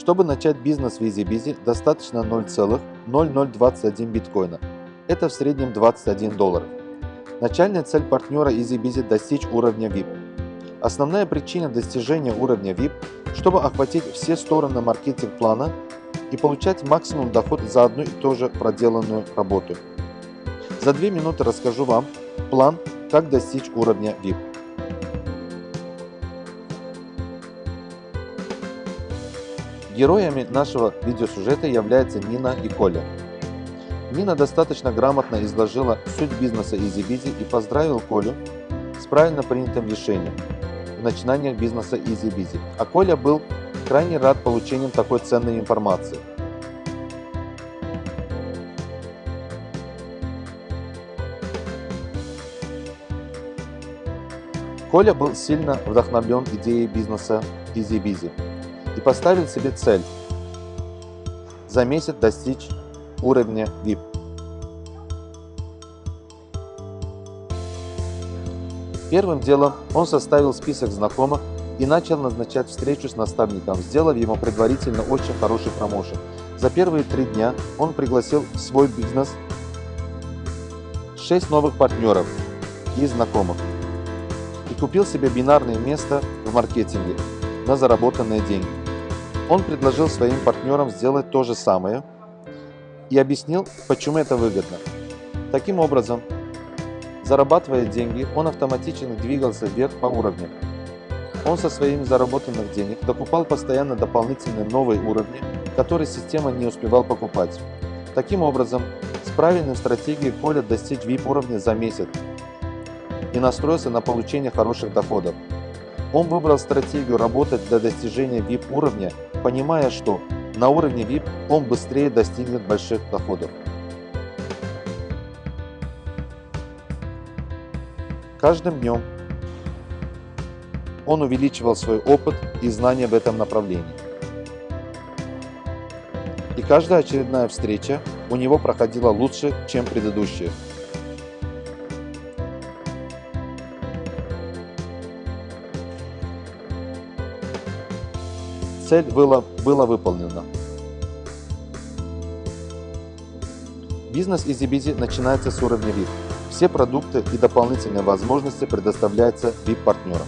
Чтобы начать бизнес в EasyBizy, достаточно 0,0021 биткоина. Это в среднем 21 долларов. Начальная цель партнера EasyBizy – достичь уровня VIP. Основная причина достижения уровня VIP – чтобы охватить все стороны маркетинг-плана и получать максимум доход за одну и ту же проделанную работу. За две минуты расскажу вам план, как достичь уровня VIP. Героями нашего видеосюжета являются Нина и Коля. Нина достаточно грамотно изложила суть бизнеса EasyBizy и поздравил Колю с правильно принятым решением в начинаниях бизнеса EasyBizy. А Коля был крайне рад получением такой ценной информации. Коля был сильно вдохновлен идеей бизнеса EasyBizy и поставил себе цель за месяц достичь уровня VIP. Первым делом он составил список знакомых и начал назначать встречу с наставником, сделав ему предварительно очень хороший промоушен. За первые три дня он пригласил в свой бизнес 6 новых партнеров и знакомых и купил себе бинарное место в маркетинге на заработанные деньги. Он предложил своим партнерам сделать то же самое и объяснил, почему это выгодно. Таким образом, зарабатывая деньги, он автоматически двигался вверх по уровням. Он со своими заработанных денег докупал постоянно дополнительные новые уровни, которые система не успевал покупать. Таким образом, с правильной стратегией Коля достиг VIP уровня за месяц и настроился на получение хороших доходов. Он выбрал стратегию работать для достижения VIP уровня, понимая, что на уровне VIP он быстрее достигнет больших доходов. Каждым днем он увеличивал свой опыт и знания в этом направлении. И каждая очередная встреча у него проходила лучше, чем предыдущая. Цель была, была выполнена. Бизнес EasyBizy начинается с уровня VIP. Все продукты и дополнительные возможности предоставляются VIP-партнерам.